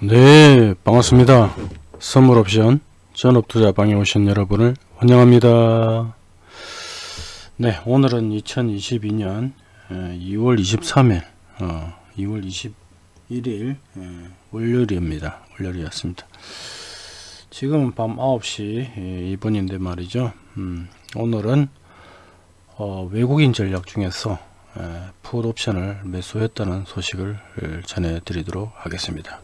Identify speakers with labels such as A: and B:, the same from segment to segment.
A: 네 반갑습니다. 선물옵션 전업투자 방에 오신 여러분을 환영합니다. 네 오늘은 2022년 2월 23일 어, 2월 21일 월요일입니다. 월요일이었습니다. 지금은 밤 9시 2분인데 말이죠. 음, 오늘은 어, 외국인 전략 중에서 풋 옵션을 매수했다는 소식을 전해드리도록 하겠습니다.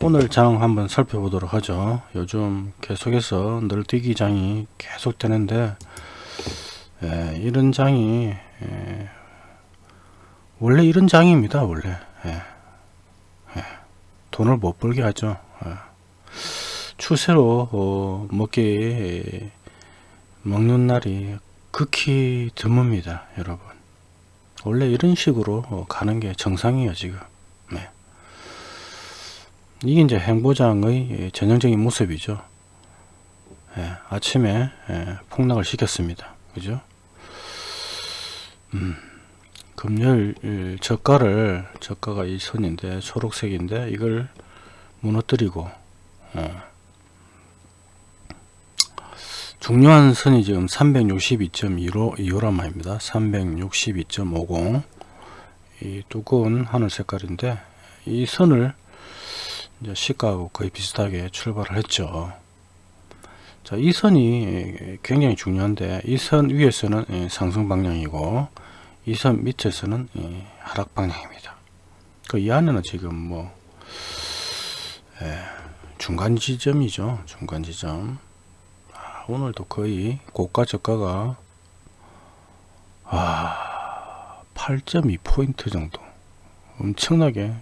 A: 오늘 장 한번 살펴보도록 하죠. 요즘 계속해서 늘뛰기 장이 계속 되는데 에, 이런 장이 에, 원래 이런 장입니다. 원래 에, 돈을 못 벌게 하죠. 추세로 어, 먹기 먹는 날이 극히 드뭅니다. 여러분 원래 이런 식으로 어, 가는 게 정상이에요 지금. 네. 이게 이제 행보장의 예, 전형적인 모습이죠. 예, 아침에 예, 폭락을 시켰습니다. 그죠? 음, 금요일 저가를 저가가 이 선인데 초록색인데 이걸 무너뜨리고 어, 중요한 선이 지금 362.25란 말입니다. 362.50 이 두꺼운 하늘 색깔인데 이 선을 이제 시가하고 거의 비슷하게 출발을 했죠. 자, 이 선이 굉장히 중요한데 이 선 위에서는 예, 상승 방향이고 이 선 밑에서는 예, 하락 방향입니다. 그 이 안에는 지금 뭐 예, 중간 지점이죠. 중간 지점. 오늘도 거의 고가 저가가 아 8.2포인트 정도. 엄청나게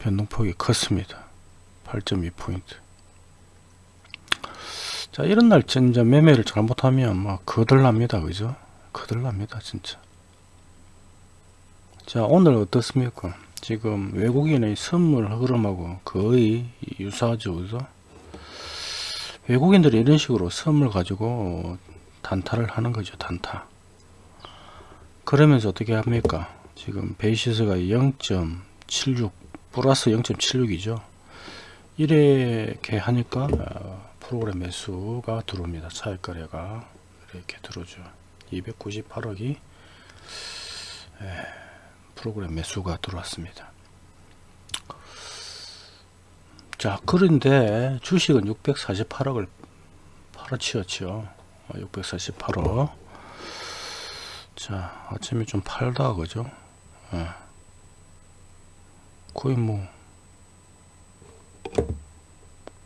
A: 변동폭이 컸습니다. 8.2포인트. 자 이런 날 진짜 매매를 잘못하면 막 거들납니다. 그죠? 거들납니다 진짜. 자 오늘 어떻습니까? 지금 외국인의 선물 흐름하고 거의 유사하죠 그죠 외국인들이 이런 식으로 선물 가지고 단타를 하는 거죠 단타. 그러면서 어떻게 합니까? 지금 베이시스가 0.76 플러스 0.76이죠. 이렇게 하니까 어, 프로그램 매수가 들어옵니다. 차익거래가. 이렇게 들어오죠. 298억이 프로그램 매수가 들어왔습니다 자 그런데 주식은 648억을 팔아치웠죠. 648억. 자 아침에 좀 팔다 그죠? 예. 거의 뭐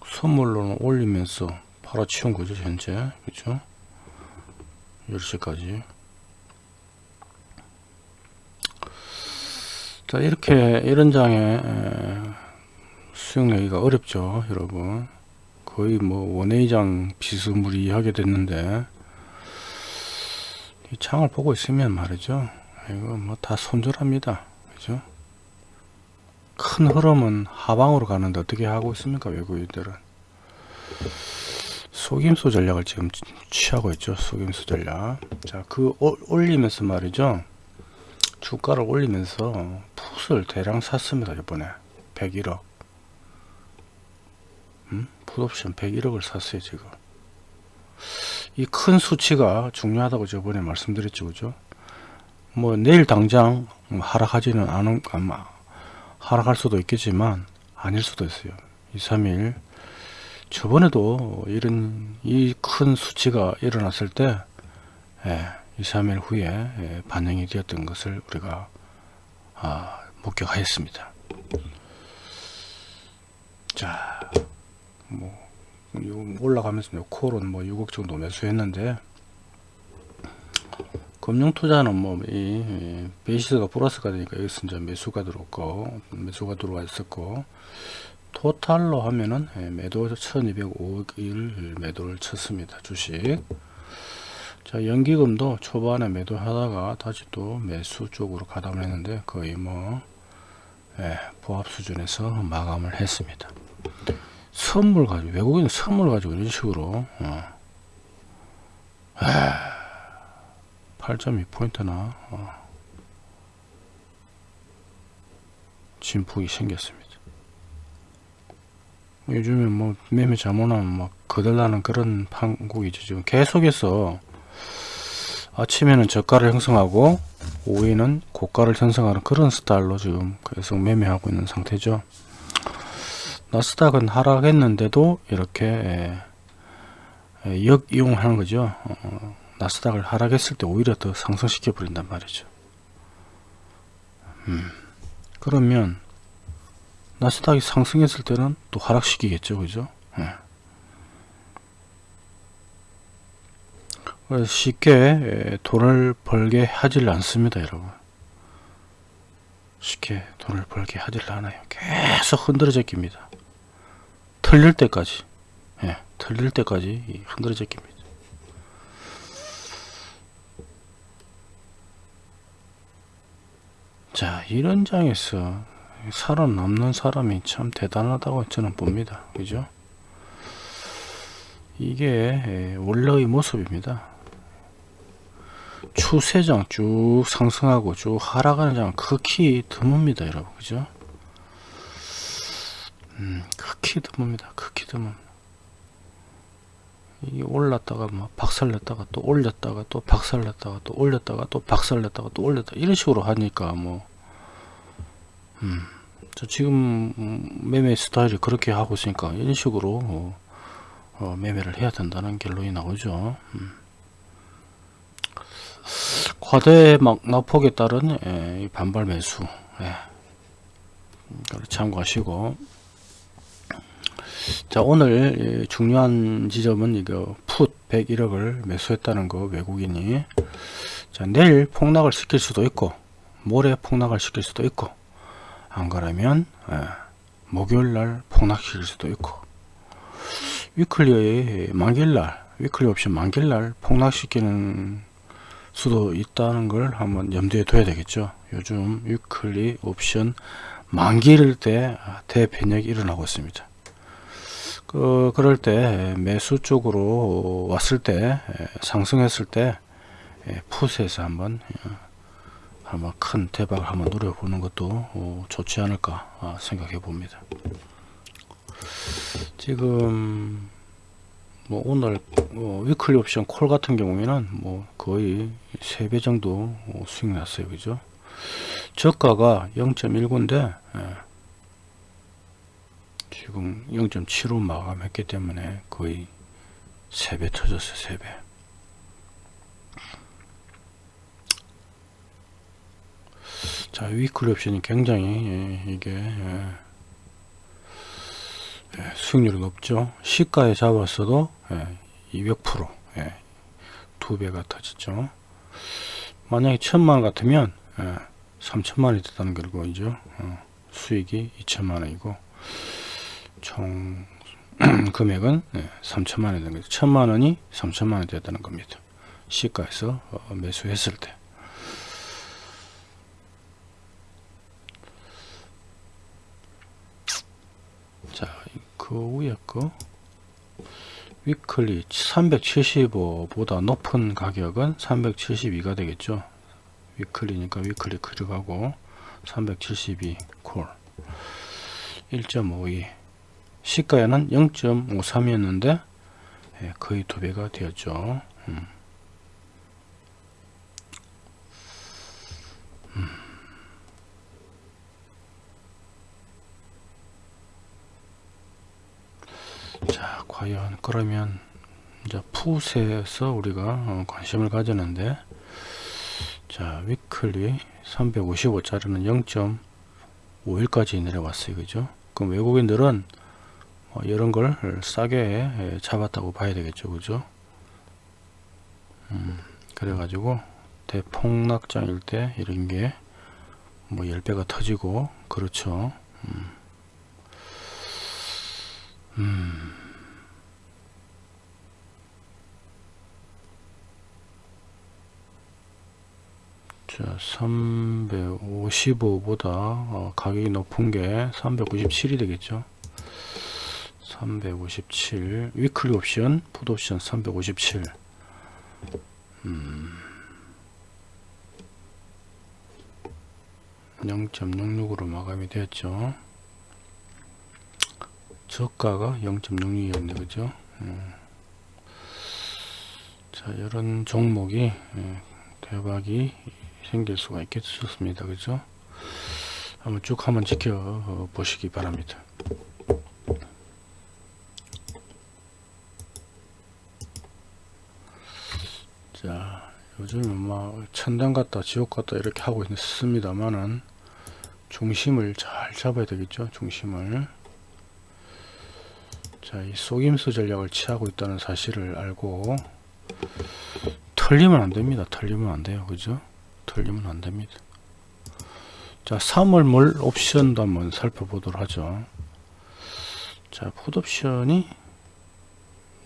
A: 선물로는 올리면서 팔아치운 거죠 현재. 그죠? 10시까지. 자 이렇게 이런 장에 수용하기가 어렵죠 여러분. 거의 뭐 원회장 비스무리하게 됐는데 이 창을 보고 있으면 말이죠. 이거 뭐 다 손절합니다. 그죠? 큰 흐름은 하방으로 가는데 어떻게 하고 있습니까 외국인들은? 속임수 전략을 지금 취하고 있죠 속임수 전략. 자그 올리면서 말이죠. 주가를 올리면서 풋을 대량 샀습니다 이번에. 101억 음? 풋옵션 101억을 샀어요 지금. 이 큰 수치가 중요하다고 저번에 말씀드렸죠 그죠? 뭐 내일 당장 하락하지는 않은 아마 하락할 수도 있겠지만 아닐 수도 있어요. 2 3일. 저번에도 이런 이 큰 수치가 일어났을 때 예, 2 3일 후에 예, 반영이 되었던 것을 우리가 아, 목격하였습니다. 자 뭐 올라가면서 코론 뭐 6억 정도 매수했는데 금융투자는 뭐 이 베이시스가 플러스가 되니까 여기서 이제 매수가 들어왔고 매수가 들어와 있었고 토탈로 하면은 예, 매도 1205일 매도를 쳤습니다 주식. 자 연기금도 초반에 매도하다가 다시 또 매수 쪽으로 가담을 했는데 거의 뭐 예, 부합 수준에서 마감을 했습니다 선물 가지고 외국인 선물 가지고 이런 식으로 어. 8.2포인트나 어. 진폭이 생겼습니다. 요즘에 뭐 매매 잘못하면 막 거들나는 그런 판국이죠. 지금 계속해서 아침에는 저가를 형성하고 오후에는 고가를 형성하는 그런 스타일로 지금 계속 매매하고 있는 상태죠. 나스닥은 하락했는데도 이렇게 예, 예, 역이용하는 거죠. 어, 나스닥을 하락했을 때 오히려 더 상승시켜 버린단 말이죠. 음, 그러면 나스닥이 상승했을 때는 또 하락시키겠죠, 그죠? 예. 그래서 쉽게 예, 돈을 벌게 하질 않습니다, 여러분. 쉽게 돈을 벌게 하질 않아요. 계속 흔들어져 깁니다. 틀릴 때까지, 예, 틀릴 때까지 흔들어져 깁니다. 자, 이런 장에서 살아남는 사람이 참 대단하다고 저는 봅니다. 그죠? 이게 원래의 모습입니다. 추세장 쭉 상승하고 쭉 하락하는 장 극히 드뭅니다, 여러분. 그죠? 음, 극히 드뭅니다. 극히 드뭅. 이게 올랐다가 뭐 박살냈다가 또 올렸다가 또 박살냈다가 또 올렸다가 또 박살냈다가 또 올렸다 이런 식으로 하니까 뭐 음, 저 지금 매매 스타일이 그렇게 하고 있으니까 이런 식으로 어, 어, 매매를 해야 된다는 결론이 나오죠. 음. 과대 막 낙폭에 따른 예, 반발 매수 예. 참고하시고 자 오늘 예, 중요한 지점은 이거 풋 101억을 매수했다는 거 외국인이. 자 내일 폭락을 시킬 수도 있고 모레 폭락을 시킬 수도 있고 안 그러면 예, 목요일날 폭락시킬 수도 있고. 위클리의 만길날 위클리 옵션 만길날 폭락시키는 수도 있다는 걸 한번 염두에 둬야 되겠죠. 요즘 위클리 옵션 만기일 때 대변력이 일어나고 있습니다 그, 그럴 때 매수 쪽으로 왔을 때 상승했을 때 풋에서 한번 한번 큰 대박을 한번 노려보는 것도 어, 좋지 않을까 아, 생각해 봅니다 지금 뭐 오늘 어, 위클리 옵션 콜 같은 경우에는 뭐 거의 3배 정도 어, 수익 났어요 그죠 저가가 0.19인데 예. 지금 0.75 마감했기 때문에 거의 3배 터졌어요 3배. 자 위클리 옵션이 굉장히 예, 이게 예, 예, 수익률이 높죠. 시가에 잡았어도 200% 예, 두 배가 터졌죠. 만약에 천만 같으면 3천만이 됐다는 결과이죠. 어, 수익이 2천만원이고 총 금액은 네, 3천만 원 되는 거죠. 천만 원이 3천만 원 됐다는 겁니다. 시가에서 어, 매수했을 때. 자, 그 위에 거 위클리 375보다 높은 가격은 372가 되겠죠. 위클리니까 위클리 클릭하고 372 콜 1.52 시가에는 0.53이었는데 예, 거의 두 배가 되었죠. 음. 음. 자, 과연 그러면 이제 푸세에서 우리가 어, 관심을 가졌는데 자, 위클리 355짜리는 0.51까지 내려왔어요. 그죠? 그럼 외국인들은 어, 이런 걸 싸게 예, 잡았다고 봐야 되겠죠 그죠 음, 그래 가지고 대폭락장일 때 이런 게 뭐 10배가 터지고 그렇죠 음. 음. 자 355보다 어, 가격이 높은 게 397이 되겠죠 357 위클리 옵션 푸드 옵션 357 음. 0.66으로 마감이 되었죠. 저가가 0.66이었네 그죠? 음. 자 이런 종목이 예, 대박이 생길 수가 있겠습니다 그죠? 한번 쭉 한번 지켜 어, 보시기 바랍니다. 자 막 천당 같다 지옥 같다 이렇게 하고 있습니다만은 중심을 잘 잡아야 되겠죠 중심을. 자이 속임수 전략을 취하고 있다는 사실을 알고 털리면 안됩니다. 털리면 안돼요. 그죠? 털리면 안됩니다. 자 3월 옵션도 한번 살펴보도록 하죠. 자 풋옵션이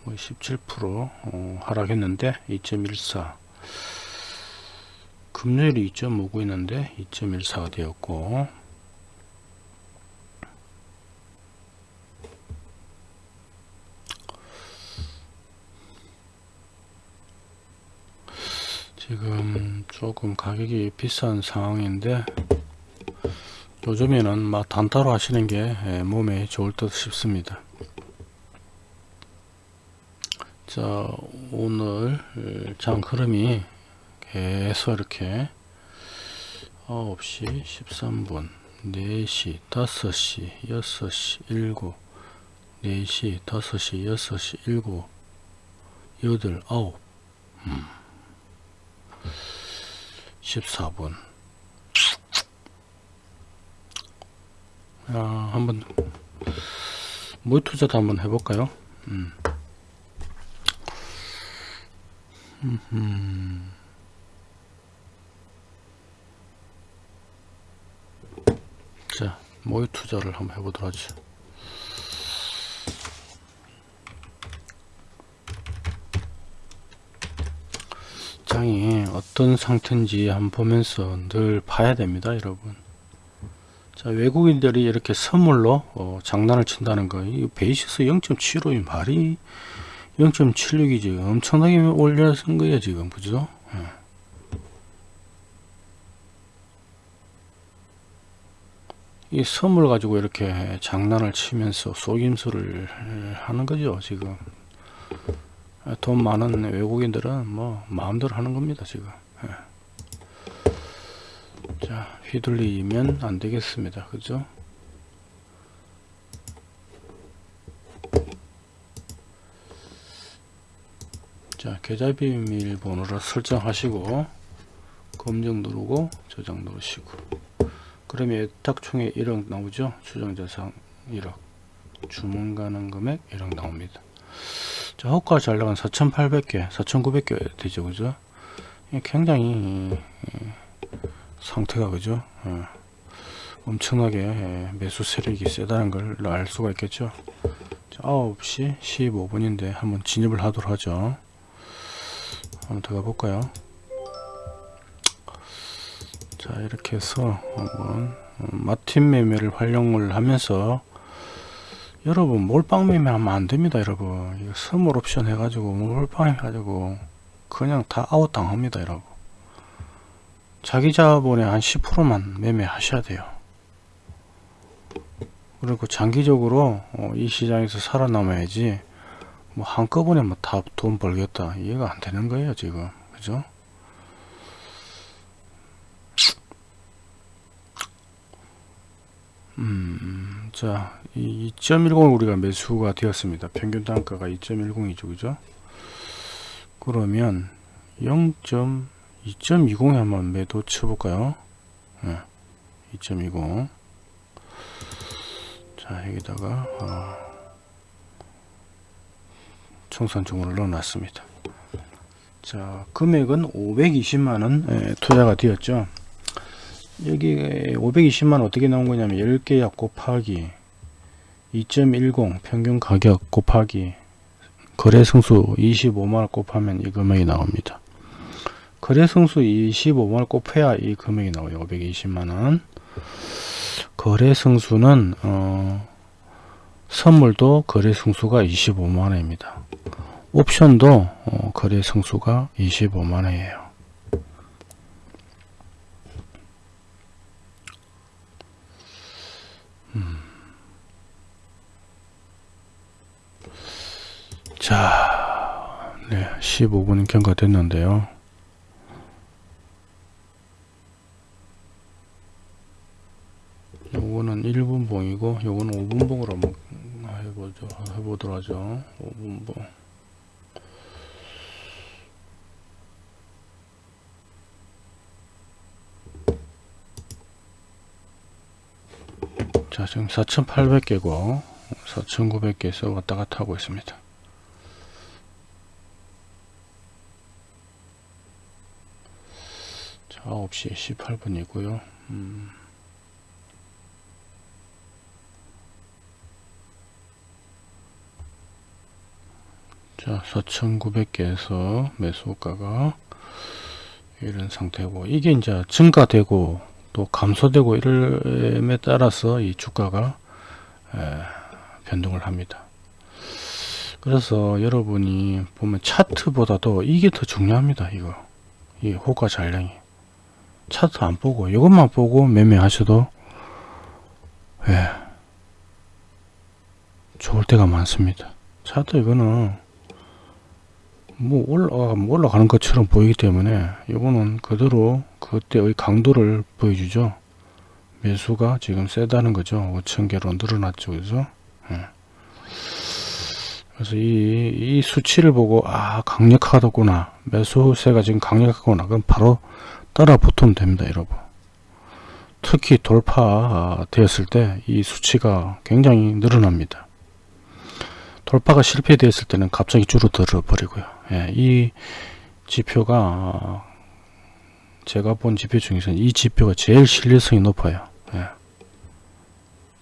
A: 뭐17% 어, 하락했는데 2.14 금요일이 2.59 있는데 2.14가 되었고. 지금 조금 가격이 비싼 상황인데 요즘에는 막 단타로 하시는 게 예, 몸에 좋을 듯 싶습니다. 자 오늘 장 흐름이 계속 이렇게 9시 13분 4시 5시 6시 7 4시 5시 6시 7 8 9 음. 14분 야, 한번 모의 투자도 한번 해볼까요? 음. 음. 자, 모의 투자를 한번 해보도록 하죠. 장이 어떤 상태인지 한번 보면서 늘 봐야 됩니다, 여러분. 자, 외국인들이 이렇게 선물로 어, 장난을 친다는 거, 이 베이시스 0.75인 말이 0.76이 지금 엄청나게 올려쓴 거예요 지금 그죠 예. 이 선물 가지고 이렇게 장난을 치면서 속임수를 하는 거죠 지금. 돈 많은 외국인들은 뭐 마음대로 하는 겁니다 지금. 예. 자 휘둘리면 안 되겠습니다. 그죠? 자 계좌 비밀번호를 설정하시고 검정 누르고 저장 누르시고 그러면 예탁총액 1억 나오죠? 추정자산 1억. 주문 가능 금액 1억 나옵니다. 자 호가 잘 나간 4800개 4900개 되죠 그죠? 굉장히 상태가 그죠? 예. 엄청나게 예, 매수 세력이 세다는 걸 알 수가 있겠죠? 자, 9시 15분인데 한번 진입을 하도록 하죠. 한번 들어가 볼까요 자 이렇게 해서 한번 어, 마틴 매매를 활용을 하면서 여러분 몰빵 매매 하면 안됩니다 여러분. 이거 선물 옵션 해가지고 몰빵 해가지고 그냥 다 아웃 당합니다 여러분. 자기 자본의 한 10%만 매매 하셔야 돼요. 그리고 장기적으로 어, 이 시장에서 살아남아야지 뭐 한꺼번에 뭐 다 돈 벌겠다. 이해가 안 되는 거예요 지금. 그죠 음, 자, 이2.10 우리가 매수가 되었습니다. 평균 단가가 2.10이죠, 그죠? 그러면 0.2.20에 한번 매도 쳐볼까요? 네, 2.20. 자, 여기다가 어. 청산중으로 넣어놨습니다. 자 금액은 520만원 투자가 되었죠. 여기 520만원 어떻게 나온 거냐면 10개 약 곱하기 2.10 평균 가격 곱하기 거래 성수 25만원 곱하면 이 금액이 나옵니다. 거래 성수 25만원 곱해야 이 금액이 나와요. 520만원 거래 성수는 어, 선물도 거래 성수가 25만원입니다. 옵션도 어, 거래 성수가 25만원이에요. 자, 네, 15분 경과됐는데요. 요거는 1분 봉이고 요거는 5분 봉으로 한번 해보죠 해보도록 하죠 5분 봉 자, 지금 4,800개고 4,900개에서 왔다 갔다 하고 있습니다. 자, 9시 18분이고요. 음. 자, 4,900개에서 매수가가 이런 상태고 이게 이제 증가되고 또 감소되고 이름에 따라서 이 주가가 변동을 합니다. 그래서 여러분이 보면 차트보다도 이게 더 중요합니다. 이거 이 호가 잔량이 차트 안 보고 이것만 보고 매매하셔도 예, 좋을 때가 많습니다. 차트 이거는 뭐 올라 뭐 올라가는 것처럼 보이기 때문에 이거는 그대로 그때의 강도를 보여주죠. 매수가 지금 세다는 거죠. 5천개로 늘어났죠. 그죠? 예. 그래서 이, 이 수치를 보고 아 강력하다구나 매수세가 지금 강력하구나 그럼 바로 따라 붙으면 됩니다 여러분. 특히 돌파 되었을 때 이 수치가 굉장히 늘어납니다. 돌파가 실패되었을 때는 갑자기 줄어들어 버리고요. 예, 이 지표가 제가 본 지표 중에서는 이 지표가 제일 신뢰성이 높아요. 예.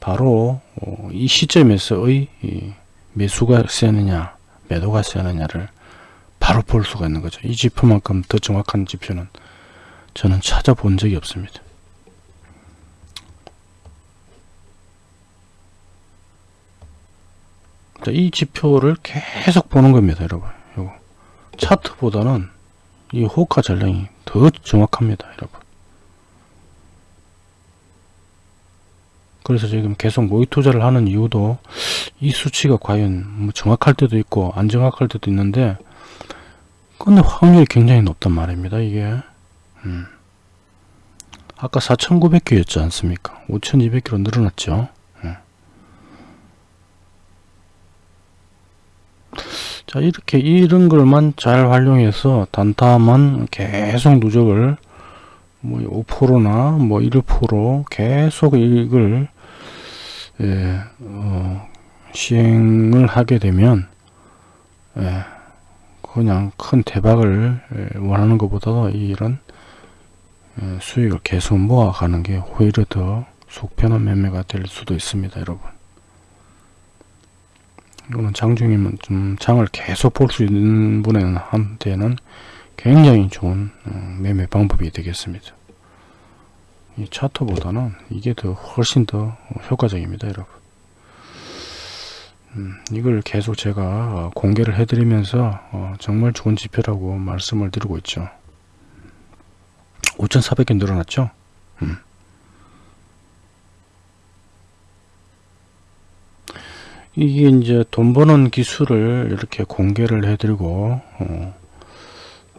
A: 바로 어, 이 시점에서의 이 매수가 세느냐 매도가 세느냐를 바로 볼 수가 있는 거죠. 이 지표만큼 더 정확한 지표는 저는 찾아본 적이 없습니다. 자, 이 지표를 계속 보는 겁니다 여러분. 요거. 차트보다는 이 호가 전량이 더 정확합니다 여러분. 그래서 지금 계속 모의 투자를 하는 이유도 이 수치가 과연 뭐 정확할 때도 있고 안 정확할 때도 있는데 근데 확률이 굉장히 높단 말입니다 이게 음. 아까 4900개였지 않습니까 5200개로 늘어났죠 음. 자 이렇게 이런 걸만 잘 활용해서 단타만 계속 누적을 뭐 5%나 뭐 1% 계속 이걸 예, 어, 시행을 하게 되면 예, 그냥 큰 대박을 예, 원하는 것보다도 이런 예, 수익을 계속 모아가는 게 오히려 더 속편한 매매가 될 수도 있습니다 여러분. 이거는 장중이면 좀 장을 계속 볼 수 있는 분한테는 굉장히 좋은 어, 매매 방법이 되겠습니다. 이 차트보다는 이게 더 훨씬 더 효과적입니다 여러분. 음, 이걸 계속 제가 어, 공개를 해드리면서 어, 정말 좋은 지표라고 말씀을 드리고 있죠 5,400개 늘어났죠 음. 이게 이제 돈 버는 기술을 이렇게 공개를 해드리고 어,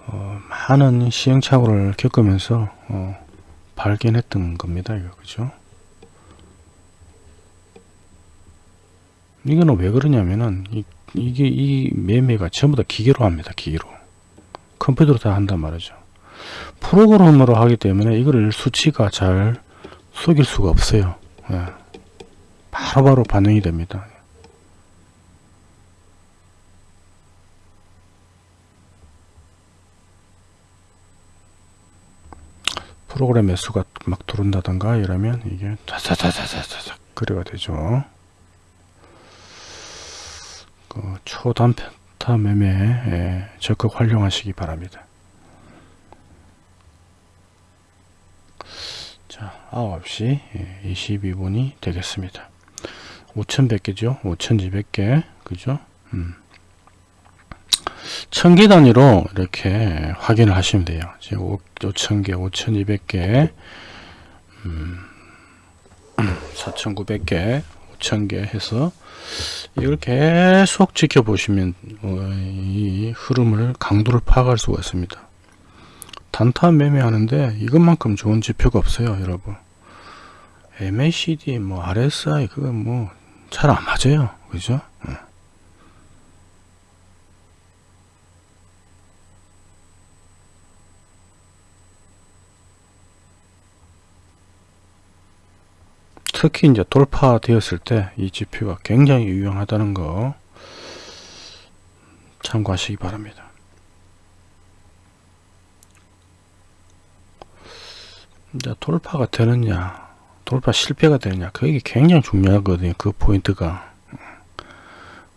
A: 어, 많은 시행착오를 겪으면서 어, 발견했던 겁니다. 이거 그죠? 이거는 왜 그러냐면은 이, 이게 이 매매가 전부 다 기계로 합니다. 기계로 컴퓨터로 다 한단 말이죠. 프로그램으로 하기 때문에 이거를 수치가 잘 속일 수가 없어요. 예. 바로바로 바로 반영이 됩니다. 프로그램 매수가 막 들어온다던가 이러면 이게 자자자자자자 그래가 되죠. 그 초단타 매매 적극 활용하시기 바랍니다. 자 9시 22분이 되겠습니다. 5100개죠. 5200개 그죠? 음. 천개 단위로 이렇게 확인을 하시면 돼요. 지금 5,000개, 5,200개, 음, 4,900개, 6,000개 해서 이걸 계속 지켜보시면 어, 이 흐름을 강도를 파악할 수가 있습니다. 단타 매매하는데 이것만큼 좋은 지표가 없어요 여러분 MACD 뭐 RSI 그거 뭐잘 안 맞아요 그죠 예. 특히 이제 돌파되었을 때 이 지표가 굉장히 유용하다는 거 참고하시기 바랍니다. 이제 돌파가 되느냐 돌파 실패가 되느냐 그게 굉장히 중요하거든요 그 포인트가.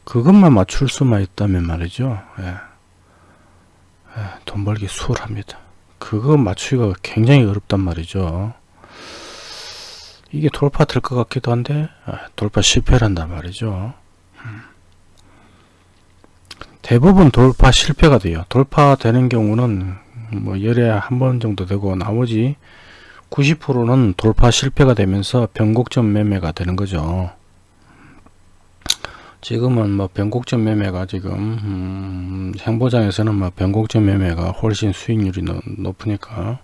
A: 그것만 맞출 수만 있다면 말이죠. 예. 예, 돈 벌기 수월합니다. 그거 맞추기가 굉장히 어렵단 말이죠. 이게 돌파 될 것 같기도 한데 아, 돌파 실패를 한단 말이죠. 음. 대부분 돌파 실패가 돼요. 돌파되는 경우는 뭐 열에 한 번 정도 되고 나머지 90%는 돌파 실패가 되면서 변곡점 매매가 되는 거죠. 지금은 뭐 변곡점 매매가 지금 음, 행보장에서는 뭐 변곡점 매매가 훨씬 수익률이 노, 높으니까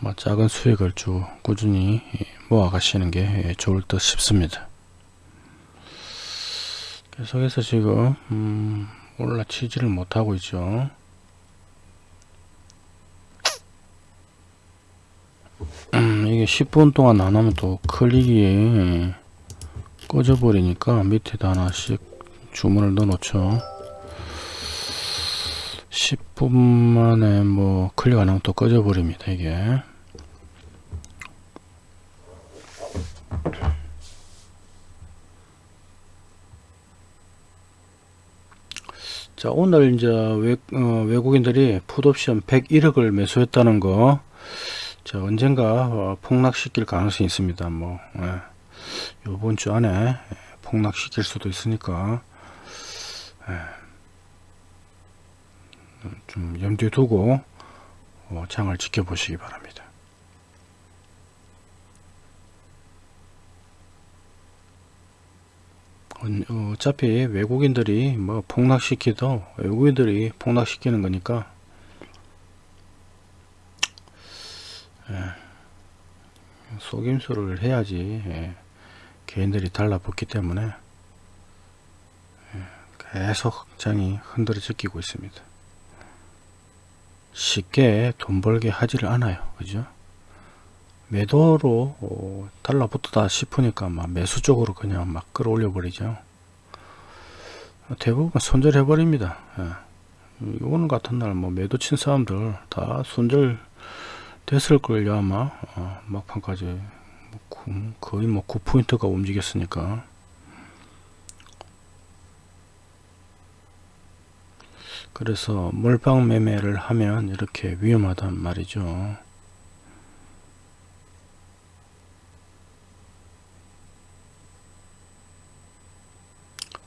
A: 뭐 작은 수익을 쭉 꾸준히 모아 가시는 게 좋을 듯 싶습니다. 계속해서 지금 음, 올라치지를 못하고 있죠. 음, 이게 10분 동안 안 하면 또 클릭이 꺼져 버리니까 밑에다 하나씩 주문을 넣어 놓죠. 10분 만에 뭐 클릭 안 하면 또 꺼져 버립니다 이게. 자 오늘 이제 외, 어, 외국인들이 풋옵션 101억을 매수했다는 거 자, 언젠가 어, 폭락시킬 가능성이 있습니다. 뭐 예. 이번 주 안에 예, 폭락시킬 수도 있으니까 예. 좀 염두에 두고 어, 장을 지켜보시기 바랍니다. 어, 어차피 외국인들이 뭐 폭락시키도 외국인들이 폭락시키는 거니까 속임수를 해야지 예. 개인들이 달라붙기 때문에 예. 계속 장이 흔들어지고 있습니다. 쉽게 돈 벌게 하지를 않아요. 그죠? 매도로 어, 달라붙다 싶으니까 막 매수 쪽으로 그냥 막 끌어올려 버리죠. 대부분 손절해 버립니다. 예. 오늘 같은 날 뭐 매도 친 사람들 다 손절 됐을걸요 아마. 어, 막판까지. 뭐 거의 뭐 9포인트가 움직였으니까. 그래서 몰빵 매매를 하면 이렇게 위험하단 말이죠.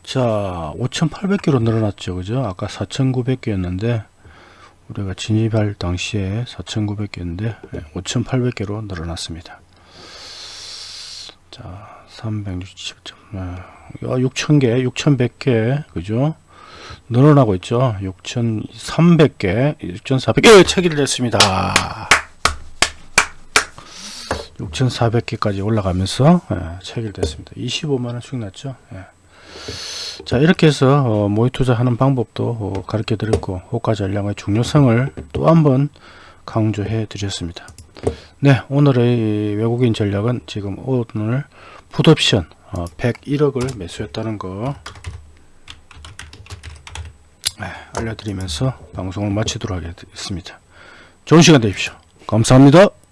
A: 자 5800개로 늘어났죠. 그죠? 아까 4900개였는데 우리가 진입할 당시에 4,900개인데 5,800개로 늘어났습니다. 자, 360점, 아, 6,000개, 6,100개, 그죠? 늘어나고 있죠. 6,300개, 6,400개 체결됐습니다. 6,400개까지 올라가면서 예, 체결됐습니다. 25만원 수익 났죠. 예. 자 이렇게 해서 어, 모의 투자하는 방법도 어, 가르쳐 드렸고 호가 전략의 중요성을 또 한번 강조해 드렸습니다. 네 오늘의 외국인 전략은 지금 오늘 풋옵션 어, 101억을 매수했다는 거. 네, 알려드리면서 방송을 마치도록 하겠습니다. 좋은 시간 되십시오. 감사합니다